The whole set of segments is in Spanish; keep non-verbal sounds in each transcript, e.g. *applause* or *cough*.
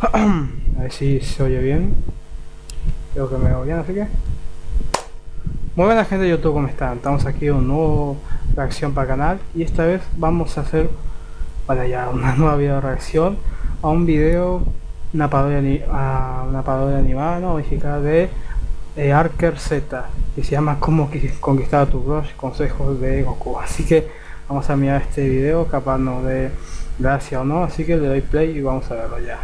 A ver si se oye bien. Creo que me oye bien, así que... Muy buena gente de YouTube, ¿cómo están? Estamos aquí un nuevo reacción para canal y esta vez vamos a hacer para ya una *laughs* nueva video reacción a un video una parodia, a una parodia animada no mexicana de eh, Arker Z que se llama Cómo conquistar a tu crush consejos de Goku así que vamos a mirar este video capaz no de gracia o no así que le doy play y vamos a verlo ya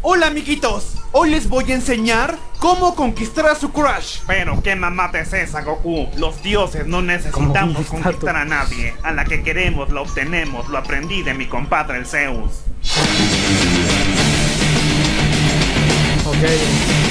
Hola amiguitos, hoy les voy a enseñar cómo conquistar a su crush. Pero qué mamata es esa Goku, los dioses no necesitamos conquistar a nadie. A la que queremos la obtenemos, lo aprendí de mi compadre el Zeus. Ok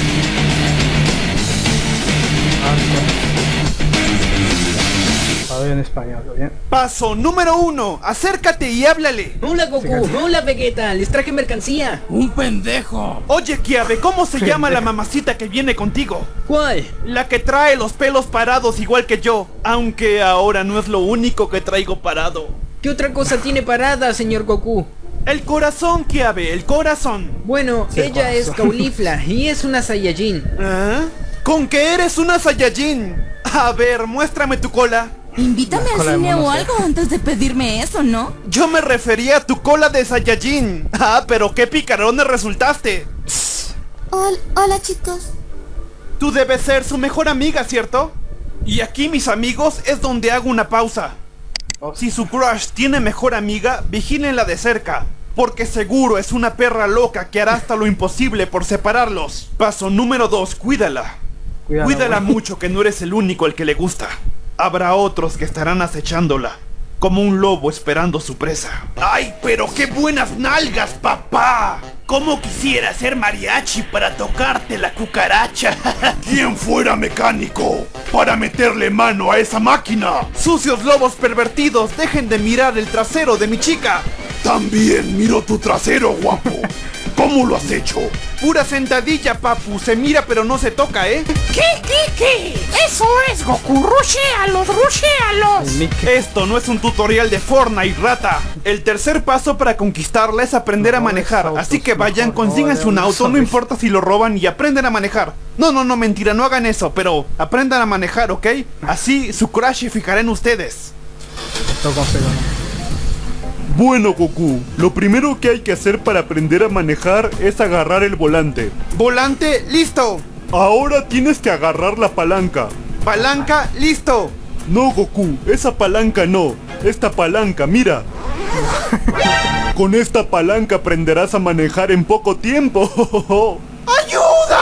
en español, ¿bien? Paso número uno, acércate y háblale. Hola Goku, hola Vegeta, les traje mercancía. Un pendejo. Oye Kiabe, ¿cómo se llama la mamacita que viene contigo? ¿Cuál? La que trae los pelos parados igual que yo, aunque ahora no es lo único que traigo parado. ¿Qué otra cosa tiene parada, señor Goku? El corazón, Kiabe, el corazón. Bueno, ella es Caulifla y es una Saiyajin. ¿Ah? ¿Con qué eres una Saiyajin? A ver, muéstrame tu cola. Invítame al cine o algo antes de pedirme eso, ¿no? Yo me refería a tu cola de Saiyajin. *laughs* Ah, pero qué picarones resultaste. Hola, chicos. Tú debes ser su mejor amiga, ¿cierto? Y aquí, mis amigos, es donde hago una pausa. Si su crush tiene mejor amiga, vigílenla de cerca. Porque seguro es una perra loca que hará hasta lo imposible por separarlos. Paso número 2, cuídala. Cuídala mucho que no eres el único al que le gusta habrá otros que estarán acechándola, como un lobo esperando su presa. ¡Ay, pero qué buenas nalgas, papá! ¿Cómo quisiera ser mariachi para tocarte la cucaracha? *laughs* ¿Quién fuera mecánico para meterle mano a esa máquina? Sucios lobos pervertidos, dejen de mirar el trasero de mi chica. También miro tu trasero, guapo. ¿Cómo lo has hecho? Pura sentadilla, papu. Se mira pero no se toca, ¿eh? ¿Qué, qué, qué? Eso es Goku. Rushéalos, rushéalos. Esto no es un tutorial de Fortnite, rata. El tercer paso para conquistarla es aprender a manejar. Así que vayan, consíganse un auto, no importa si lo roban y aprenden a manejar. No, no, no, mentira, no hagan eso, pero aprendan a manejar, ¿ok? Así su crash fijará en ustedes. Esto bueno Goku, lo primero que hay que hacer para aprender a manejar es agarrar el volante. ¡Volante, listo! Ahora tienes que agarrar la palanca. ¿Palanca, listo? No Goku, esa palanca no. Esta palanca, mira. Con esta palanca aprenderás a manejar en poco tiempo. *laughs* ¡Ayuda!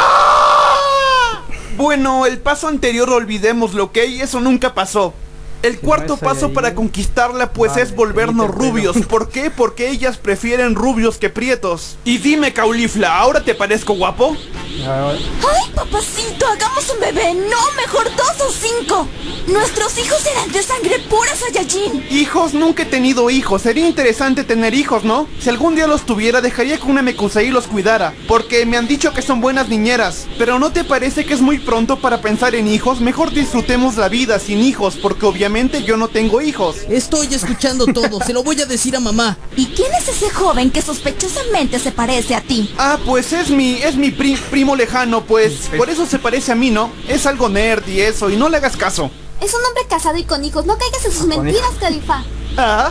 Bueno, el paso anterior olvidémoslo, ¿ok? Eso nunca pasó. El cuarto paso para conquistarla pues es volvernos rubios. ¿Por qué? Porque ellas prefieren rubios que prietos. Y dime, Caulifla, ¿ahora te parezco guapo? ¡Ay, papacito! ¡Hagamos un bebé! ¡No! ¡Mejor dos o cinco! Nuestros hijos serán de sangre pura, Saiyajin. Hijos, nunca he tenido hijos. Sería interesante tener hijos, ¿no? Si algún día los tuviera, dejaría que una Mekusei los cuidara. Porque me han dicho que son buenas niñeras. Pero ¿no te parece que es muy pronto para pensar en hijos? Mejor disfrutemos la vida sin hijos, porque obviamente yo no tengo hijos. Estoy escuchando todo, se lo voy a decir a mamá. ¿Y quién es ese joven que sospechosamente se parece a ti? Ah, pues es mi, es mi primo lejano, pues por eso se parece a mí, ¿no? Es algo nerd y eso, y no le hagas caso. Es un hombre casado y con hijos, no caigas en sus mentiras, Califa. ¿Ah?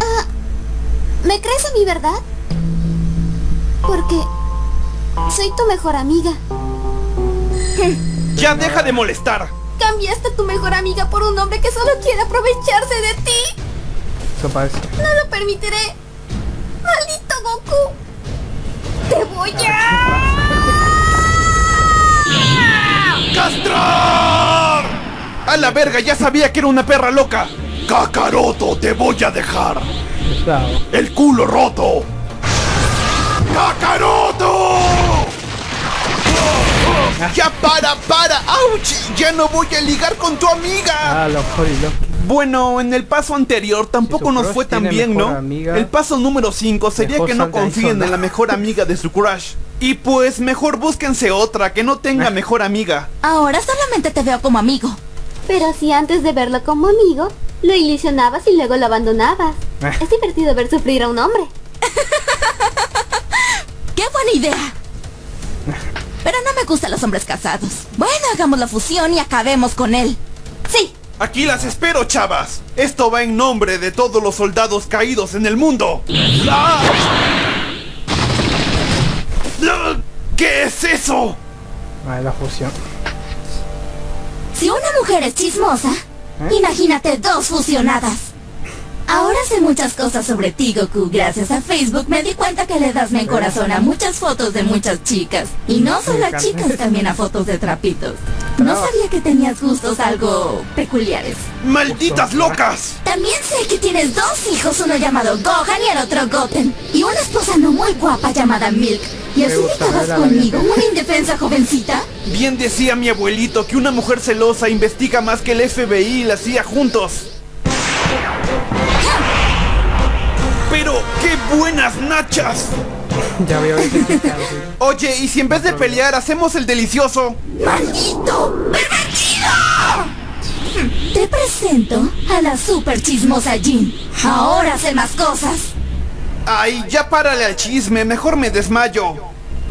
Ah, ¿Me crees a mí, verdad? Porque soy tu mejor amiga. ¡Ya deja de molestar! Cambiaste a tu mejor amiga por un hombre que solo quiere aprovecharse de ti. Eso parece. No lo permitiré. ¡Maldito Goku! ¡Te voy a... ¡Castrar! ¡A la verga! Ya sabía que era una perra loca. ¡Cacaroto, te voy a dejar! ¡El culo roto! ¡Cacaroto! ¡Ya para, para! ¡Auch! ¡Ya no voy a ligar con tu amiga! Ah, lo bueno, en el paso anterior tampoco nos fue tan bien, ¿no? el paso número 5 sería que no confíen en la mejor amiga de su crush. Y pues mejor búsquense otra que no tenga mejor amiga. Ahora solamente te veo como amigo. Pero si antes de verlo como amigo, lo ilusionabas y luego lo abandonabas. Eh. Es divertido ver sufrir a un hombre. *laughs* ¡Qué buena idea! Pero no me gustan los hombres casados. Bueno, hagamos la fusión y acabemos con él. Sí. Aquí las espero, chavas. Esto va en nombre de todos los soldados caídos en el mundo. ¡Ah! ¡Ah! ¿Qué es eso? Ah, la fusión. Si una mujer es chismosa, imagínate dos fusionadas. Ahora sé muchas cosas sobre ti, Goku. Gracias a Facebook me di cuenta que le das me corazón a muchas fotos de muchas chicas. Y no solo a chicas, también a fotos de trapitos. No sabía que tenías gustos algo peculiares. ¡Malditas locas! También sé que tienes dos hijos, uno llamado Gohan y el otro Goten. Y una esposa no muy guapa llamada Milk. ¿Y así estabas conmigo, una indefensa jovencita? Bien decía mi abuelito que una mujer celosa investiga más que el FBI y la hacía juntos. ¡Qué buenas nachas! *laughs* ya veo Oye, ¿y si en vez de pelear hacemos el delicioso? ¡Maldito! ¡Pervertido! Te presento a la super chismosa Jean. Ahora sé más cosas. Ay, ya párale al chisme, mejor me desmayo.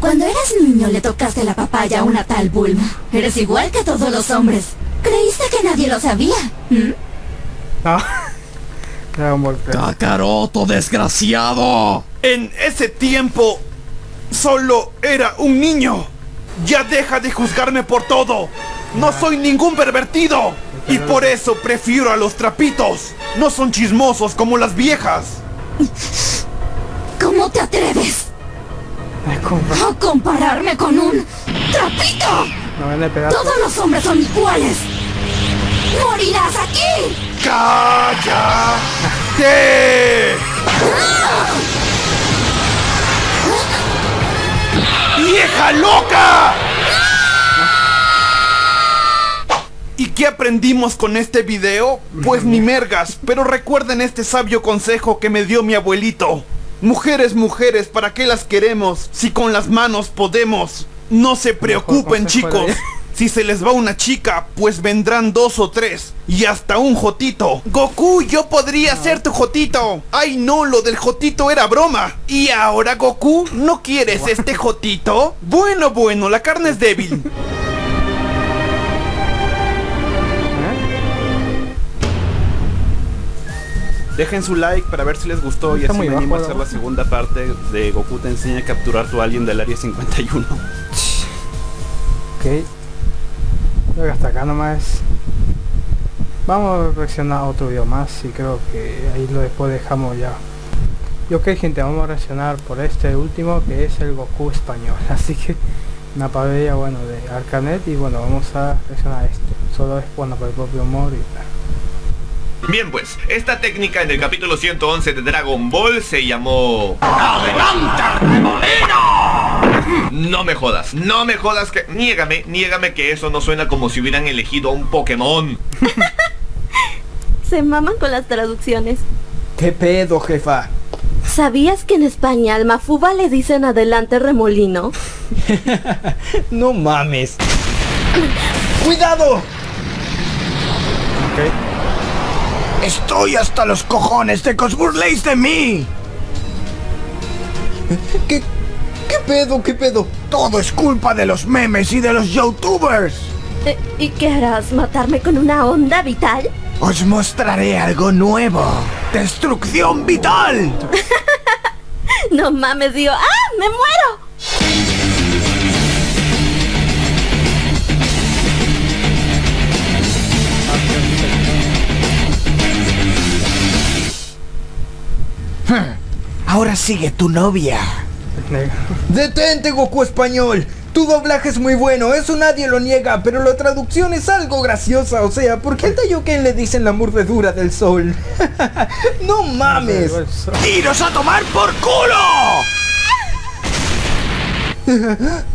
Cuando eras niño le tocaste la papaya a una tal Bulma. Eres igual que todos los hombres. ¿Creíste que nadie lo sabía? ¿Mm? ¡Kakaroto, desgraciado! En ese tiempo, solo era un niño. Ya deja de juzgarme por todo. No soy ningún pervertido. Y por eso prefiero a los trapitos. No son chismosos como las viejas. ¿Cómo te atreves? A compararme con un trapito. Todos los hombres son iguales. ¡Morirás aquí! ¡Cállate! ¡Vieja loca! ¿Y qué aprendimos con este video? Pues ni mergas, pero recuerden este sabio consejo que me dio mi abuelito. Mujeres, mujeres, ¿para qué las queremos si con las manos podemos? No se preocupen chicos. Si se les va una chica, pues vendrán dos o tres. Y hasta un Jotito. Goku, yo podría ser tu Jotito. Ay no, lo del Jotito era broma. ¿Y ahora Goku? ¿No quieres este Jotito? Bueno, bueno, la carne es débil. Dejen su like para ver si les gustó y así me animo a hacer la segunda parte de Goku te enseña a capturar tu alien del área 51. Ok. Que hasta acá nomás. Vamos a reaccionar otro video más y creo que ahí lo después dejamos ya. Y ok gente, vamos a reaccionar por este último que es el Goku español. *laughs* Así que una parodia bueno de Arcanet y bueno vamos a reaccionar a esto. Solo es bueno por el propio humor y. Bien pues, esta técnica en el capítulo 111 de Dragon Ball se llamó... No me jodas, no me jodas que... Niégame, niégame que eso no suena como si hubieran elegido a un Pokémon. *laughs* se maman con las traducciones. ¿Qué pedo, jefa? ¿Sabías que en España al Mafuba le dicen adelante remolino? *laughs* no mames. ¡Cuidado! Okay. Estoy hasta los cojones de que os burléis de mí. ¿Qué, ¿Qué pedo? ¿Qué pedo? Todo es culpa de los memes y de los youtubers. Eh, ¿Y qué harás? ¿Matarme con una onda vital? Os mostraré algo nuevo. ¡Destrucción vital! *laughs* no mames, digo, ¡ah! ¡Me muero! Ahora sigue tu novia. Detente, Goku español. Tu doblaje es muy bueno, eso nadie lo niega, pero la traducción es algo graciosa, o sea, ¿por qué a Taiyuken le dicen la mordedura del sol? *laughs* ¡No mames! ¡Tiros a tomar por culo! *laughs*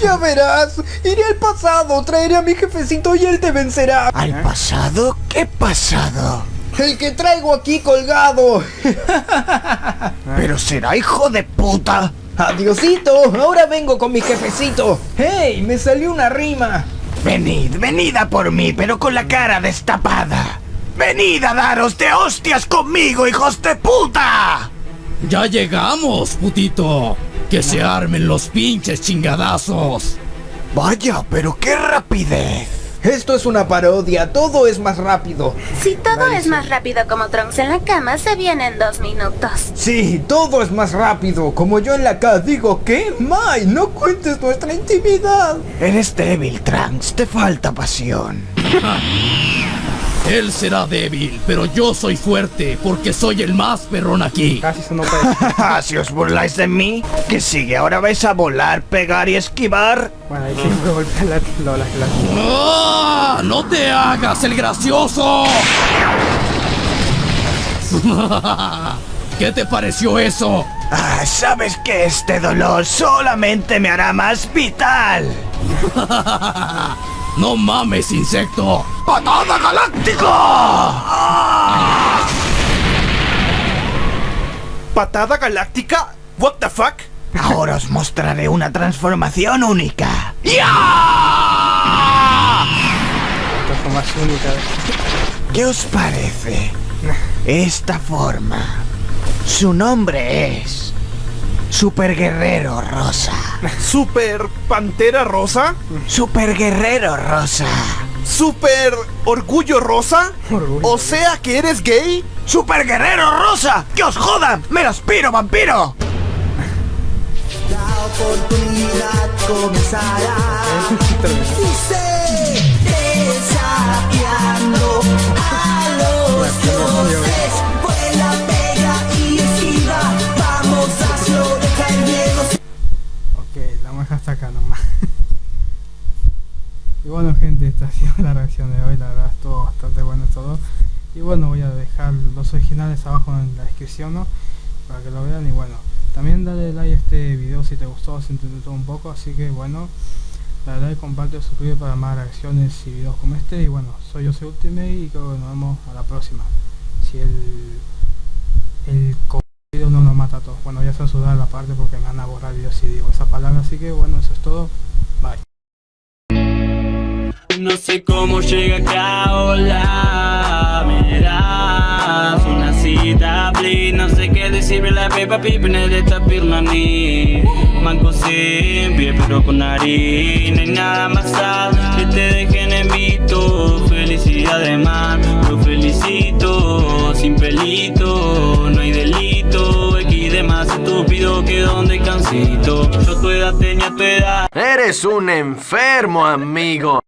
Ya verás, iré al pasado, traeré a mi jefecito y él te vencerá. ¿Al pasado? ¿Qué pasado? El que traigo aquí colgado. *laughs* Pero será hijo de puta. Adiosito, ahora vengo con mi jefecito. ¡Hey! Me salió una rima. Venid, venid a por mí, pero con la cara destapada. Venid a daros de hostias conmigo, hijos de puta. Ya llegamos, putito. Que se armen los pinches chingadazos. Vaya, pero qué rapidez. Esto es una parodia, todo es más rápido. Si todo es más rápido como Trunks en la cama, se viene en dos minutos. Sí, todo es más rápido. Como yo en la casa digo, ¿qué? Mai, no cuentes nuestra intimidad. Eres débil, Trunks, te falta pasión. *laughs* Él será débil, pero yo soy fuerte porque soy el más perrón aquí. Casi se no *laughs* si os burláis de mí, ¿qué sigue? ¿Ahora vais a volar, pegar y esquivar? Bueno, ahí siempre *laughs* golpea la, la, la, ¡Ah! ¡No te hagas el gracioso! *laughs* ¿Qué te pareció eso? Ah, sabes que este dolor solamente me hará más vital. ¡No mames, insecto! ¡Patada galáctica! ¿Patada galáctica? ¿What the fuck? Ahora os mostraré una transformación única. Transformación única. ¿Qué os parece? *laughs* Esta forma. Su nombre es... Super Guerrero Rosa. ¿Super Pantera Rosa? Super Guerrero Rosa. ¿Super Orgullo Rosa? Orgullo. O sea que eres gay. ¡Super Guerrero Rosa! ¡Que os jodan! ¡Me lo aspiro, vampiro! La oportunidad comenzará. Reacción de hoy, la verdad estuvo bastante bueno todo. Y bueno, voy a dejar los originales abajo en la descripción, ¿no? Para que lo vean y bueno, también dale like a este video si te gustó, si te entretuvo un poco, así que bueno, dale like, comparte, suscríbete para más reacciones y videos como este. Y bueno, soy yo soy Ultimate y creo que nos vemos a la próxima. Si el, el video no nos mata a todos. Bueno, ya censurar la parte porque me van a borrar videos si digo esa palabra, así que bueno, eso es todo. Bye. No sé cómo llega acá, hola, me das una cita, please. No sé qué decirle la pepa pipene de esta pirmani Manco siempre, pero con nariz, no hay nada más sad Que te dejen en visto, felicidades man Lo felicito, sin pelito, no hay delito. X de más estúpido que donde cansito. Yo tu edad tenía tu edad. Eres un enfermo, amigo.